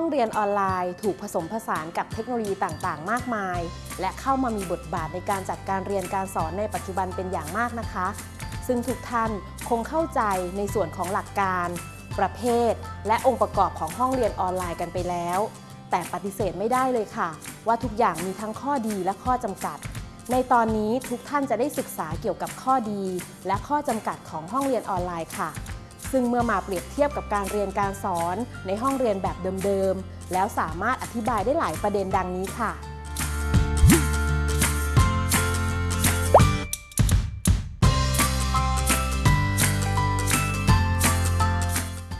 ห้องเรียนออนไลน์ถูกผสมผสานกับเทคโนโลยีต่างๆ มากมาย และเข้ามามีบทบาทในการจัดการเรียนการสอนในปัจจุบันเป็นอย่างมากนะคะ ซึ่งทุกท่านคงเข้าใจในส่วนของหลักการ ประเภท และองค์ประกอบของห้องเรียนออนไลน์กันไปแล้ว แต่ปฏิเสธไม่ได้เลยค่ะ ว่าทุกอย่างมีทั้งข้อดีและข้อจำกัด ในตอนนี้ทุกท่านจะได้ศึกษาเกี่ยวกับข้อดี และข้อจำกัดของห้องเรียนออนไลน์ค่ะ ซึ่งเมื่อมาเปรียบเทียบกับการเรียนการสอนในห้องเรียนแบบเดิมๆ แล้วสามารถอธิบายได้หลายประเด็นดังนี้ค่ะ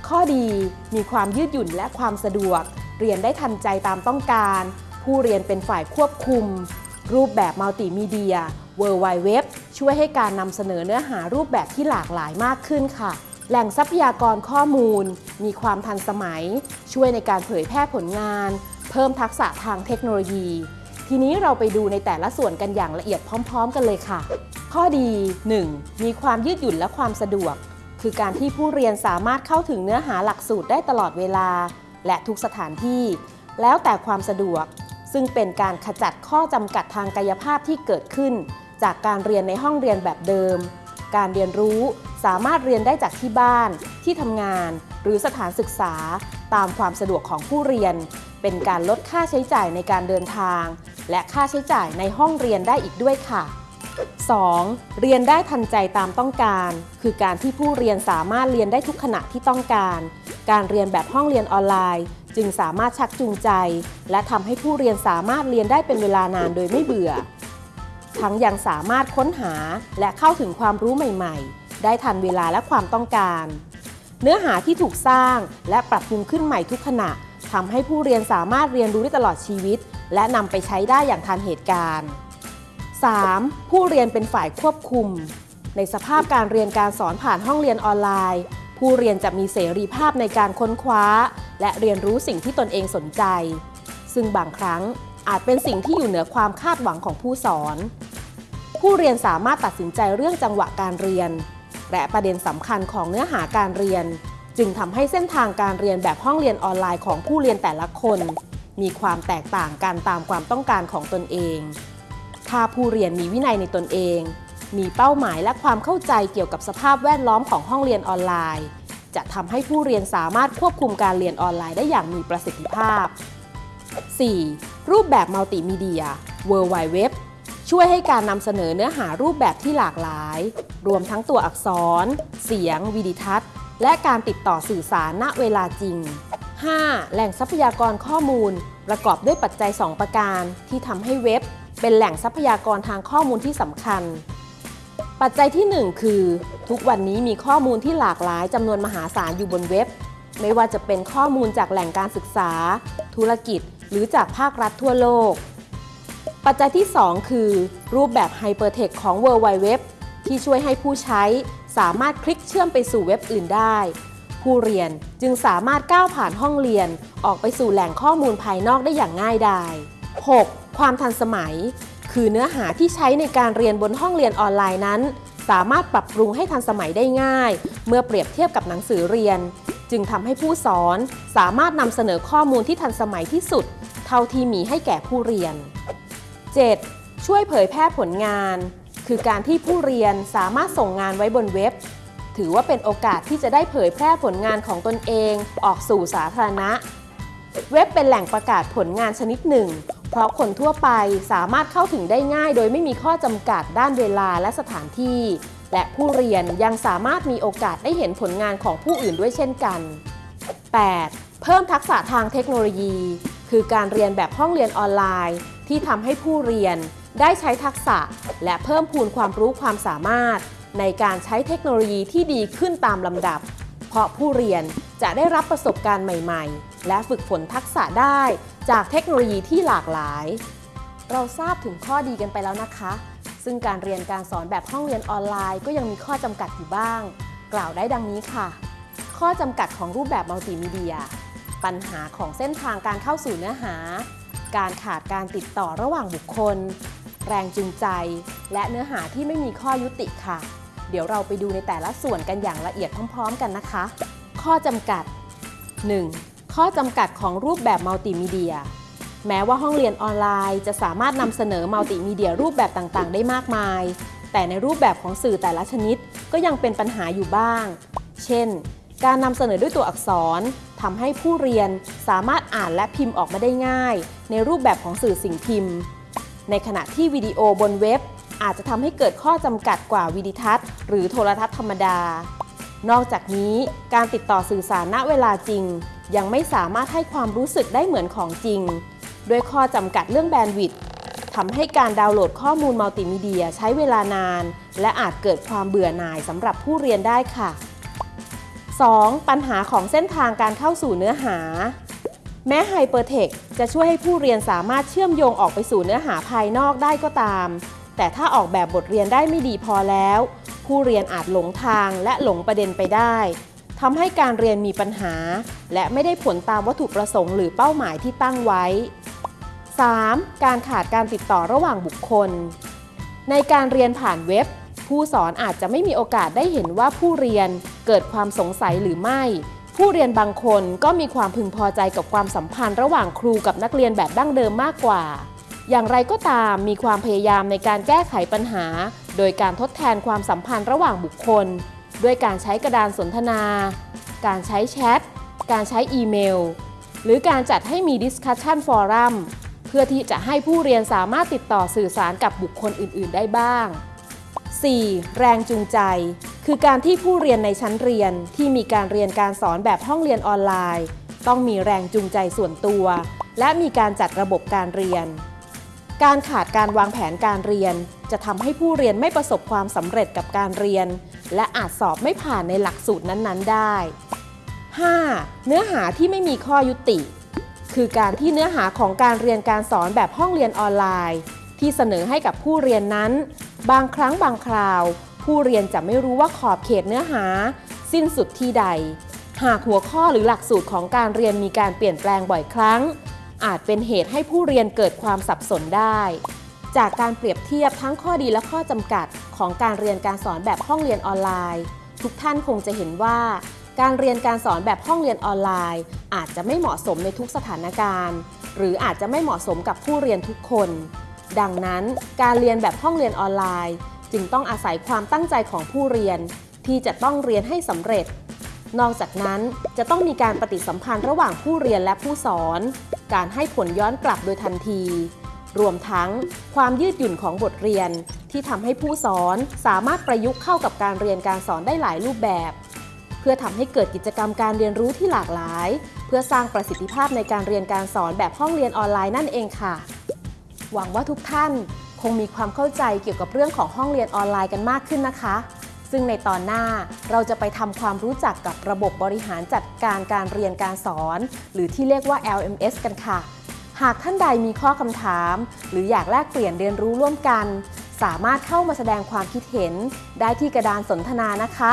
ข้อดีมีความยืดหยุ่นและความสะดวก เรียนได้ทันใจตามต้องการ ผู้เรียนเป็นฝ่ายควบคุม รูปแบบมัลติมีเดีย w w w ช่วยให้การนำเสนอเนื้อหารูปแบบที่หลากหลายมากขึ้นค่ะ แหล่งทรัพยากรข้อมูล มีความทันสมัย ช่วยในการเผยแพร่ผลงาน เพิ่มทักษะทางเทคโนโลยี ทีนี้เราไปดูในแต่ละส่วนกันอย่างละเอียดพร้อม ๆ กันเลยค่ะ ข้อดี 1. มีความยืดหยุ่นและความสะดวก คือการที่ผู้เรียนสามารถเข้าถึงเนื้อหาหลักสูตรได้ตลอดเวลา และทุกสถานที่ แล้วแต่ความสะดวก ซึ่งเป็นการขจัดข้อจำกัดทางกายภาพที่เกิดขึ้น จากการเรียนในห้องเรียนแบบเดิม การเรียนรู้สามารถเรียนได้จากที่บ้าน ที่ทำงาน หรือสถานศึกษา ตามความสะดวกของผู้เรียน เป็นการลดค่าใช้จ่ายในการเดินทาง และค่าใช้จ่ายในห้องเรียนได้อีกด้วยค่ะ 2. เรียนได้ทันใจตามต้องการ คือการที่ผู้เรียนสามารถเรียนได้ทุกขณะที่ต้องการ การเรียนแบบห้องเรียนออนไลน์ จึงสามารถชักจูงใจ และทำให้ผู้เรียนสามารถเรียนได้เป็นเวลานานโดยไม่เบื่อ ทั้งยังสามารถค้นหาและเข้าถึงความรู้ใหม่ๆ ได้ทันเวลาและความต้องการ เนื้อหาที่ถูกสร้างและปรับปรุงขึ้นใหม่ทุกขณะทำให้ผู้เรียนสามารถเรียนรู้ได้ตลอดชีวิต และนำไปใช้ได้อย่างทันเหตุการณ์ 3. ผู้เรียนเป็นฝ่ายควบคุม ในสภาพการเรียนการสอนผ่านห้องเรียนออนไลน์ ผู้เรียนจะมีเสรีภาพในการค้นคว้า และเรียนรู้สิ่งที่ตนเองสนใจ ซึ่งบางครั้ง อาจเป็นสิ่งที่อยู่เหนือความคาดหวังของผู้สอน ผู้เรียนสามารถตัดสินใจเรื่องจังหวะการเรียน และประเด็นสำคัญของเนื้อหาการเรียน จึงทำให้เส้นทางการเรียนแบบห้องเรียนออนไลน์ของผู้เรียนแต่ละคน มีความแตกต่างกันตามความต้องการของตนเอง ถ้าผู้เรียนมีวินัยในตนเอง มีเป้าหมายและความเข้าใจเกี่ยวกับสภาพแวดล้อมของห้องเรียนออนไลน์ จะทำให้ผู้เรียนสามารถควบคุมการเรียนออนไลน์ได้อย่างมีประสิทธิภาพ 4. รูปแบบมัลติมีเดีย World Wide Web ช่วยให้การนำเสนอเนื้อหารูปแบบที่หลากหลาย รวมทั้งตัวอักษร เสียง วิดิทัศน์ และการติดต่อสื่อสารณเวลาจริง 5. แหล่งทรัพยากรข้อมูล ประกอบด้วยปัจจัย 2 ประการ ที่ทำให้เว็บ เป็นแหล่งทรัพยากรทางข้อมูลที่สำคัญ ปัจจัยที่ 1 คือ ทุกวันนี้มีข้อมูลที่หลากหลายจำนวนมหาศาลอยู่บนเว็บ ไม่ว่าจะเป็นข้อมูลจากแหล่งการศึกษา ธุรกิจ หรือจากภาครัฐทั่วโลก ปัจจัยที่ 2 คือ รูปแบบ Hypertext ของ World Wide Web ที่ช่วยให้ผู้ใช้สามารถคลิกเชื่อมไปสู่เว็บอื่นได้ ผู้เรียนจึงสามารถก้าวผ่านห้องเรียน ออกไปสู่แหล่งข้อมูลภายนอกได้อย่างง่ายดาย 6. ความทันสมัย คือเนื้อหาที่ใช้ในการเรียนบนห้องเรียนออนไลน์นั้น สามารถปรับปรุงให้ทันสมัยได้ง่าย เมื่อเปรียบเทียบกับหนังสือเรียน จึงทำให้ผู้สอนสามารถนำเสนอข้อมูลที่ทันสมัยที่สุด เท่าที่มีให้แก่ผู้เรียน 7. ช่วยเผยแพร่ผลงาน คือการที่ผู้เรียนสามารถส่งงานไว้บนเว็บ ถือว่าเป็นโอกาสที่จะได้เผยแพร่ผลงานของตนเองออกสู่สาธารณะ เว็บเป็นแหล่งประกาศผลงานชนิดหนึ่ง เพราะคนทั่วไปสามารถเข้าถึงได้ง่าย โดยไม่มีข้อจำกัดด้านเวลาและสถานที่ และผู้เรียนยังสามารถมีโอกาสได้เห็นผลงานของผู้อื่นด้วยเช่นกัน 8. เพิ่มทักษะทางเทคโนโลยี คือการเรียนแบบห้องเรียนออนไลน์ ที่ทำให้ผู้เรียนได้ใช้ทักษะ และเพิ่มพูนความรู้ความสามารถ ในการใช้เทคโนโลยีที่ดีขึ้นตามลำดับ เพราะผู้เรียนจะได้รับประสบการณ์ใหม่ ๆ และฝึกฝนทักษะได้จากเทคโนโลยีที่หลากหลาย เราทราบถึงข้อดีกันไปแล้วนะคะ ซึ่งการเรียนการสอนแบบห้องเรียนออนไลน์ก็ยังมีข้อจำกัดอยู่บ้าง กล่าวได้ดังนี้ค่ะ ข้อจำกัดของรูปแบบมัลติมีเดีย ปัญหาของเส้นทางการเข้าสู่เนื้อหา การขาดการติดต่อระหว่างบุคคล แรงจูงใจ และเนื้อหาที่ไม่มีข้อยุติค่ะ เดี๋ยวเราไปดูในแต่ละส่วนกันอย่างละเอียดพร้อม ๆ กันนะคะ ข้อจำกัด 1. ข้อข้อจำกัดของรูปแบบมัลติมีเดีย แม้ว่าห้องเรียนออนไลน์ จะสามารถนำเสนอมัลติมีเดียรูปแบบต่างๆ ได้มากมาย แต่ในรูปแบบของสื่อแต่ละชนิดก็ยังเป็นปัญหาอยู่บ้าง เช่น การนำเสนอด้วยตัวอักษรทำให้ผู้เรียนสามารถอ่านและพิมพ์ออกมาได้ง่าย ในรูปแบบของสื่อสิ่งพิมพ์ ในขณะที่วิดีโอบนเว็บ อาจจะทำให้เกิดข้อจำกัดกว่าวิดิทัศน์ หรือโทรทัศน์ธรรมดา นอกจากนี้การติดต่อสื่อสารณเวลาจริง ยังไม่สามารถให้ความรู้สึกได้เหมือนของจริง ด้วยข้อจำกัดเรื่องแบนด์วิดต์ทำให้การดาวน์โหลดข้อมูลมัลติมีเดียใช้เวลานาน และอาจเกิดความเบื่อหน่ายสำหรับผู้เรียนได้ค่ะ 2. ปัญหาของเส้นทางการเข้าสู่เนื้อหา แม้ไฮเปอร์เทคจะช่วยให้ผู้เรียนสามารถเชื่อมโยงออกไปสู่เนื้อหาภายนอกได้ก็ตาม แต่ถ้าออกแบบบทเรียนได้ไม่ดีพอแล้ว ผู้เรียนอาจหลงทางและหลงประเด็นไปได้ทำให้การเรียนมีปัญหา และไม่ได้ผลตามวัตถุประสงค์หรือเป้าหมายที่ตั้งไว้ 3. การขาดการติดต่อระหว่างบุคคล ในการเรียนผ่านเว็บ ผู้สอนอาจจะไม่มีโอกาสได้เห็นว่าผู้เรียนเกิดความสงสัยหรือไม่ ผู้เรียนบางคนก็มีความพึงพอใจกับความสัมพันธ์ระหว่างครูกับนักเรียนแบบดั้งเดิมมากกว่า อย่างไรก็ตามมีความพยายามในการแก้ไขปัญหา โดยการทดแทนความสัมพันธ์ระหว่างบุคคล ด้วยการใช้กระดานสนทนา การใช้แชท การใช้อีเมล หรือการจัดให้มี Discussion Forum เพื่อที่จะให้ผู้เรียนสามารถติดต่อสื่อสารกับบุคคลอื่น ๆ ได้บ้าง 4. แรงจูงใจ คือการที่ผู้เรียนในชั้นเรียนที่มีการเรียนการสอนแบบห้องเรียนออนไลน์ ต้องมีแรงจูงใจส่วนตัว และมีการจัดระบบการเรียน การขาดการวางแผนการเรียน จะทำให้ผู้เรียนไม่ประสบความสำเร็จกับการเรียน และอาจสอบไม่ผ่านในหลักสูตรนั้น ๆ ได้ 5. เนื้อหาที่ไม่มีข้อยุติ คือการที่เนื้อหาของการเรียนการสอนแบบห้องเรียนออนไลน์ ที่เสนอให้กับผู้เรียนนั้น บางครั้งบางคราว ผู้เรียนจะไม่รู้ว่าขอบเขตเนื้อหา สิ้นสุดที่ใด หากหัวข้อหรือหลักสูตรของการเรียนมีการเปลี่ยนแปลงบ่อยครั้ง อาจเป็นเหตุให้ผู้เรียนเกิดความสับสนได้ จากการเปรียบเทียบทั้งข้อดีและข้อจำกัด ของการเรียนการสอนแบบห้องเรียนออนไลน์ ทุกท่านคงจะเห็นว่าการเรียนการสอนแบบห้องเรียนออนไลน์ อาจจะไม่เหมาะสมในทุกสถานการณ์ หรืออาจจะไม่เหมาะสมกับผู้เรียนทุกคน ดังนั้นการเรียนแบบห้องเรียนออนไลน์ จึงต้องอาศัยความตั้งใจของผู้เรียน ที่จะต้องเรียนให้สำเร็จ นอกจากนั้นจะต้องมีการปฏิสัมพันธ์ระหว่างผู้เรียนและผู้สอน การให้ผลย้อนกลับโดยทันที รวมทั้งความยืดหยุ่นของบทเรียน ที่ทำให้ผู้สอนสามารถประยุกต์เข้ากับการเรียนการสอนได้หลายรูปแบบ เพื่อทำให้เกิดกิจกรรมการเรียนรู้ที่หลากหลาย เพื่อสร้างประสิทธิภาพในการเรียนการสอนแบบห้องเรียนออนไลน์นั่นเองค่ะ หวังว่าทุกท่านคงมีความเข้าใจเกี่ยวกับเรื่องของห้องเรียนออนไลน์กันมากขึ้นนะคะ ซึ่งในตอนหน้าเราจะไปทำความรู้จักกับระบบบริหารจัดการการเรียนการสอน หรือที่เรียกว่า LMS กันค่ะ หากท่านใดมีข้อคำถาม หรืออยากแลกเปลี่ยนเรียนรู้ร่วมกัน สามารถเข้ามาแสดงความคิดเห็นได้ที่กระดานสนทนานะคะ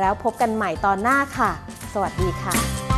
แล้วพบกันใหม่ตอนหน้าค่ะ สวัสดีค่ะ